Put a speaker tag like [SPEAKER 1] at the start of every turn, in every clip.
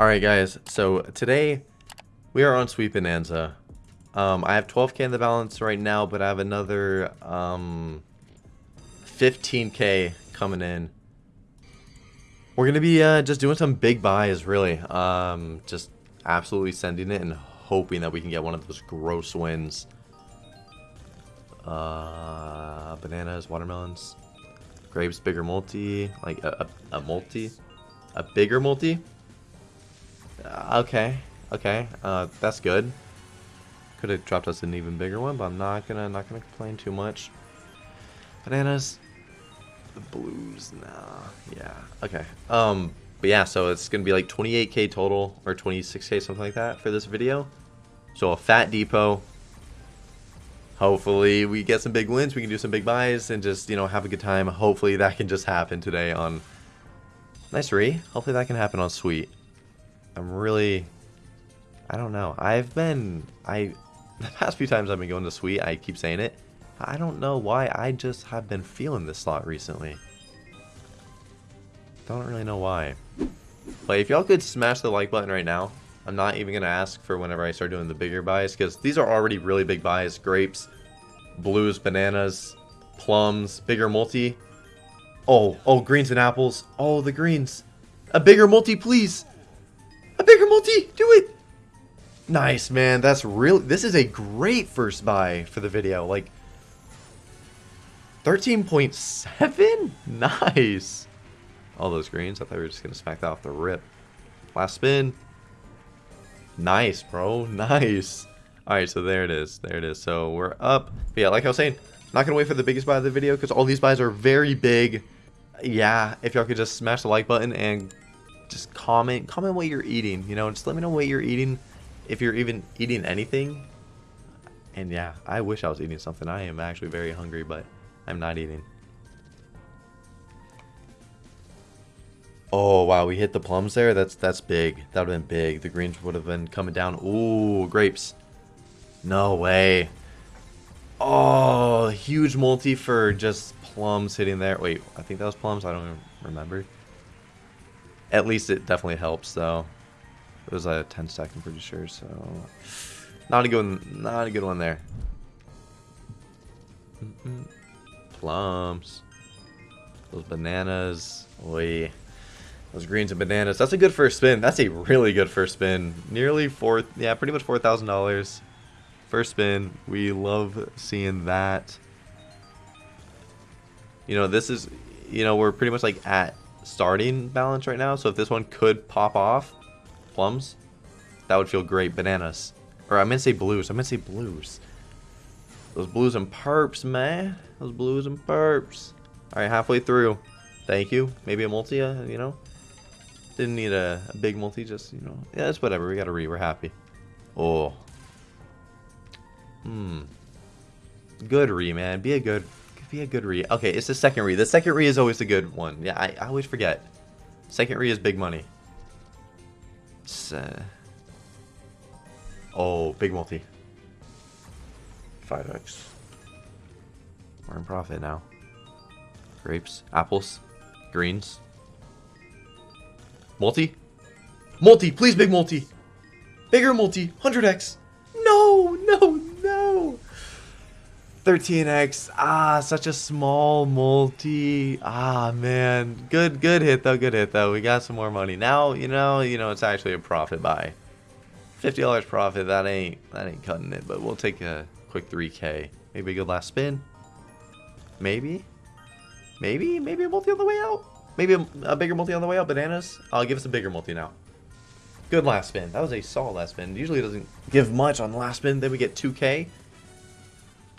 [SPEAKER 1] Alright guys, so today we are on Sweet Bonanza. Um, I have 12k in the balance right now, but I have another um, 15k coming in. We're going to be uh, just doing some big buys, really. Um, just absolutely sending it and hoping that we can get one of those gross wins. Uh, bananas, watermelons, grapes, bigger multi, like a, a, a multi, a bigger multi. Okay, okay, uh, that's good. Could have dropped us an even bigger one, but I'm not gonna not gonna complain too much. Bananas, the blues, nah, yeah, okay. Um, but yeah, so it's gonna be like 28k total or 26k something like that for this video. So a fat depot. Hopefully we get some big wins. We can do some big buys and just you know have a good time. Hopefully that can just happen today on. Nice re. Hopefully that can happen on Sweet. I'm really... I don't know. I've been... I The past few times I've been going to Sweet, I keep saying it. I don't know why. I just have been feeling this slot recently. Don't really know why. But if y'all could smash the like button right now, I'm not even going to ask for whenever I start doing the bigger buys, because these are already really big buys. Grapes, blues, bananas, plums, bigger multi. Oh, oh, greens and apples. Oh, the greens. A bigger multi, please. Bigger multi! Do it! Nice, man. That's real. This is a great first buy for the video. Like, 13.7? Nice. All those greens. I thought we were just going to smack that off the rip. Last spin. Nice, bro. Nice. Alright, so there it is. There it is. So we're up. But yeah, like I was saying, not going to wait for the biggest buy of the video because all these buys are very big. Yeah, if y'all could just smash the like button and just comment comment what you're eating you know just let me know what you're eating if you're even eating anything. And yeah i wish i was eating something. I am actually very hungry but i'm not eating. Oh wow we hit the plums there? That's that's big. That would have been big. The greens would have been coming down. Ooh, grapes. No way. Oh huge multi for just plums hitting there. Wait i think that was plums? I don't remember at least it definitely helps, though. It was a 10 stack, I'm pretty sure, so... Not a good one, not a good one there. Plums. Those bananas. Oi. Those greens and bananas. That's a good first spin. That's a really good first spin. Nearly four, yeah, pretty much $4,000. First spin. We love seeing that. You know, this is, you know, we're pretty much like at starting balance right now. So if this one could pop off, plums, that would feel great. Bananas. Or I meant to say blues. I meant to say blues. Those blues and perps, man. Those blues and perps. Alright, halfway through. Thank you. Maybe a multi, uh, you know? Didn't need a, a, big multi, just, you know. Yeah, it's whatever. We got a re. We're happy. Oh. Hmm. Good re, man. Be a good be a good re. Okay, it's the second re. The second re is always a good one. Yeah, I, I always forget. Second re is big money. Uh, oh, big multi. 5x. We're in profit now. Grapes, apples, greens. Multi? Multi, please big multi. Bigger multi, 100x. No, no, 13x. Ah, such a small multi. Ah, man. Good, good hit though. Good hit though. We got some more money. Now, you know, you know, it's actually a profit buy. $50 profit. That ain't, that ain't cutting it, but we'll take a quick 3K. Maybe a good last spin. Maybe. Maybe, maybe a multi on the way out. Maybe a, a bigger multi on the way out. Bananas. I'll give us a bigger multi now. Good last spin. That was a solid last spin. Usually doesn't give much on last spin. Then we get 2K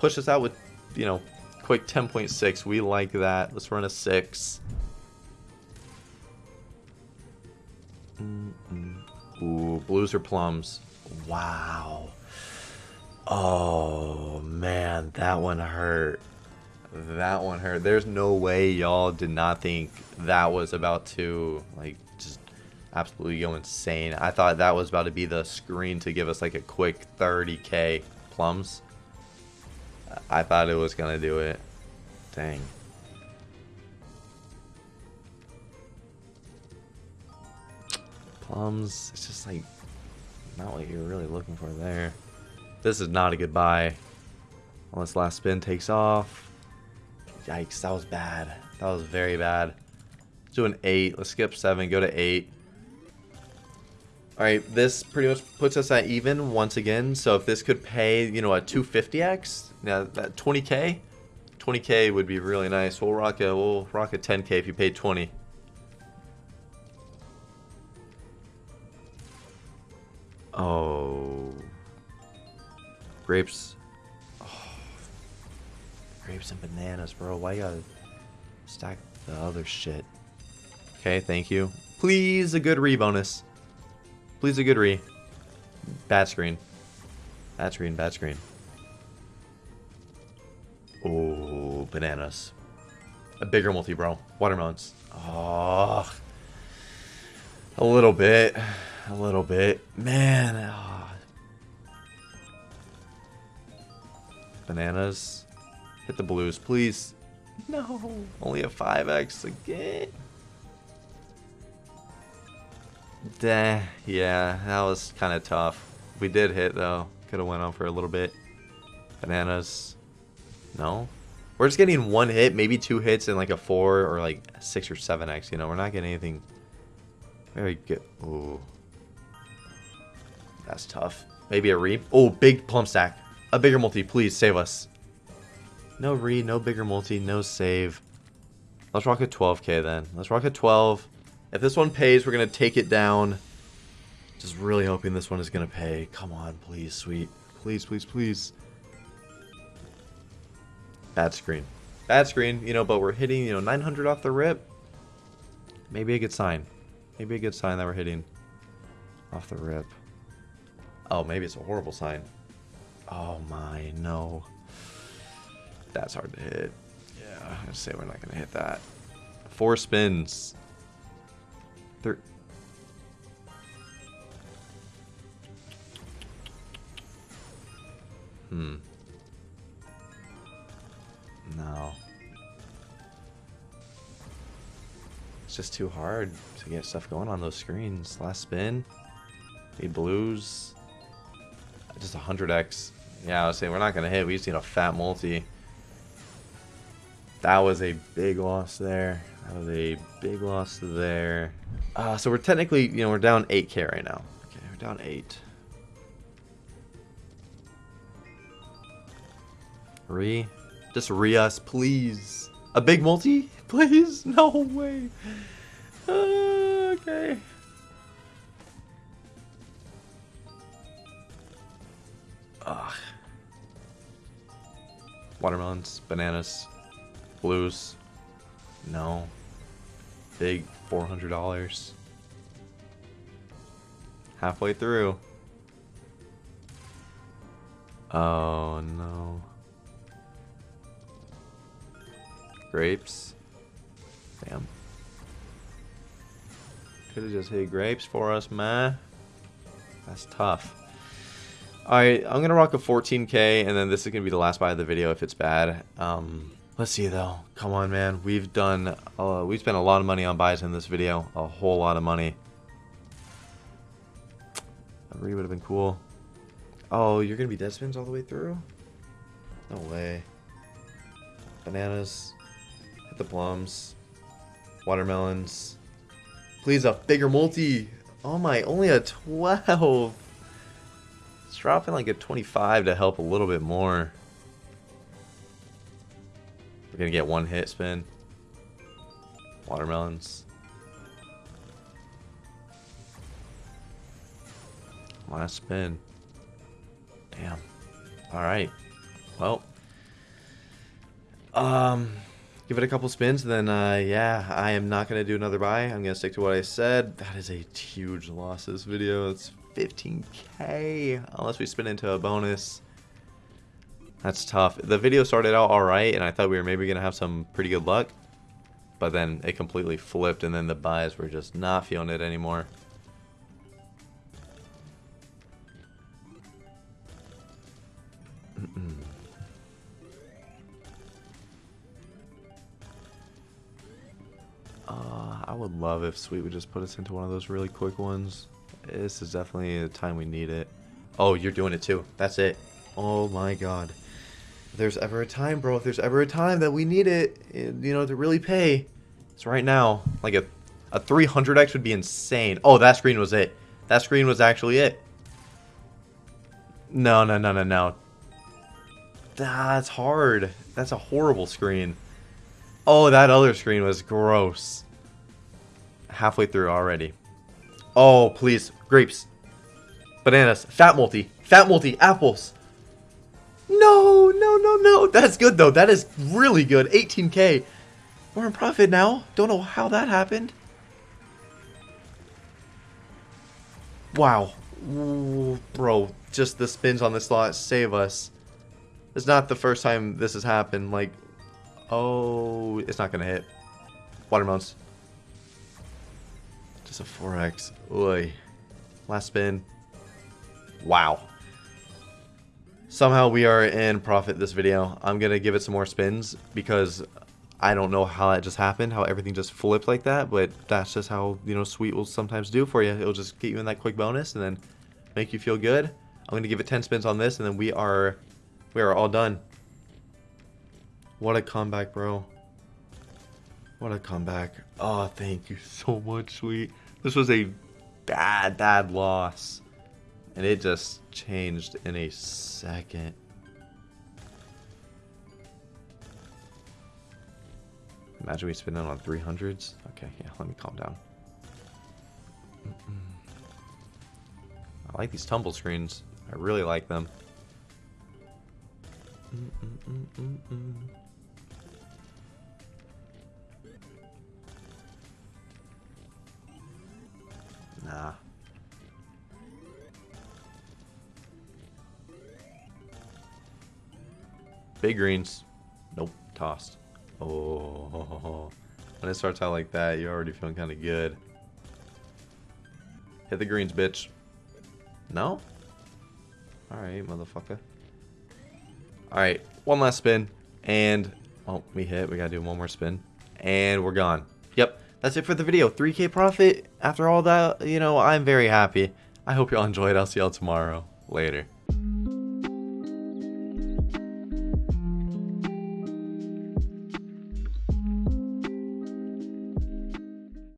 [SPEAKER 1] push us out with, you know, quick 10.6. We like that. Let's run a 6. Mm -mm. Ooh, blues or plums. Wow. Oh, man, that one hurt. That one hurt. There's no way y'all did not think that was about to, like, just absolutely go insane. I thought that was about to be the screen to give us, like, a quick 30k plums. I thought it was gonna do it. Dang. Plums, it's just like not what you're really looking for there. This is not a good buy. Unless last spin takes off. Yikes, that was bad. That was very bad. Let's do an 8. Let's skip 7, go to 8. Alright, this pretty much puts us at even once again. So if this could pay, you know, a 250x, now that 20k, 20k would be really nice. We'll rock a we'll rock a 10k if you paid 20. Oh. Grapes. Oh. Grapes and bananas, bro. Why you gotta stack the other shit? Okay, thank you. Please, a good re bonus. Please, a good re. Bad screen. Bad screen, bad screen. Oh, bananas. A bigger multi, bro. Watermelons. Oh. A little bit. A little bit. Man. Oh. Bananas. Hit the blues, please. No. Only a 5x again. Duh. Yeah, that was kind of tough. We did hit, though. Could have went on for a little bit. Bananas. No? We're just getting one hit, maybe two hits, and like a four or like six or seven X. You know, we're not getting anything very good. Ooh. That's tough. Maybe a re. Oh, big plum stack. A bigger multi, please save us. No re, no bigger multi, no save. Let's rock a 12k then. Let's rock a 12. If this one pays, we're going to take it down. Just really hoping this one is going to pay. Come on, please, sweet. Please, please, please. Bad screen. Bad screen, you know, but we're hitting, you know, 900 off the rip. Maybe a good sign. Maybe a good sign that we're hitting off the rip. Oh, maybe it's a horrible sign. Oh my, no. That's hard to hit. Yeah, I'm going to say we're not going to hit that. Four spins. Hmm. No. It's just too hard to get stuff going on those screens. Last spin. Need blues. Just 100x. Yeah, I was saying we're not going to hit. We just need a fat multi. That was a big loss there. That was a big loss there. Uh, so we're technically, you know, we're down 8k right now. Okay, we're down 8. Re. Just re us, please. A big multi? Please? No way. Uh, okay. Ugh. Watermelons, bananas, blues. No. Big $400. Halfway through. Oh no. Grapes. Damn. Could have just hit grapes for us, man. That's tough. Alright, I'm going to rock a 14k, and then this is going to be the last buy of the video if it's bad. Um, let's see, though. Come on, man. We've done... Uh, we've spent a lot of money on buys in this video. A whole lot of money. That would have been cool. Oh, you're going to be dead spins all the way through? No way. Bananas. Hit the plums. Watermelons. Please, a bigger multi. Oh my, only a 12. It's dropping like a 25 to help a little bit more. We're to get one hit spin. Watermelons. Last spin. Damn. Alright. Well. Um give it a couple spins, then uh, yeah, I am not going to do another buy. I'm going to stick to what I said. That is a huge loss this video. It's 15k, unless we spin into a bonus. That's tough. The video started out alright, and I thought we were maybe going to have some pretty good luck. But then it completely flipped, and then the buys were just not feeling it anymore. Uh, I would love if Sweet would just put us into one of those really quick ones. This is definitely the time we need it. Oh, you're doing it too. That's it. Oh my god. If there's ever a time, bro, if there's ever a time that we need it, you know, to really pay, it's right now. Like a, a 300x would be insane. Oh, that screen was it. That screen was actually it. No, no, no, no, no. That's hard. That's a horrible screen. Oh, that other screen was gross. Halfway through already. Oh, please. Grapes. Bananas. Fat multi. Fat multi. Apples. No, no, no, no. That's good, though. That is really good. 18k. We're in profit now. Don't know how that happened. Wow. Ooh, bro, just the spins on the slot save us. It's not the first time this has happened. Like, oh, it's not going to hit. Watermelons. Just a 4x. Oy. Last spin. Wow. Somehow we are in profit this video. I'm going to give it some more spins because I don't know how that just happened, how everything just flipped like that, but that's just how, you know, Sweet will sometimes do for you. It'll just get you in that quick bonus and then make you feel good. I'm going to give it 10 spins on this and then we are we are all done. What a comeback, bro. What a comeback. Oh, thank you so much, Sweet. This was a bad, bad loss. And it just changed in a second. Imagine we spin it on 300s. Okay, yeah, let me calm down. Mm -mm. I like these tumble screens. I really like them. Mm nah. Greens. Nope. Tossed. Oh. When it starts out like that, you're already feeling kind of good. Hit the greens, bitch. No? Alright, motherfucker. Alright, one last spin. And, oh, we hit. We gotta do one more spin. And we're gone. Yep, that's it for the video. 3k profit. After all that, you know, I'm very happy. I hope y'all enjoyed. I'll see y'all tomorrow. Later.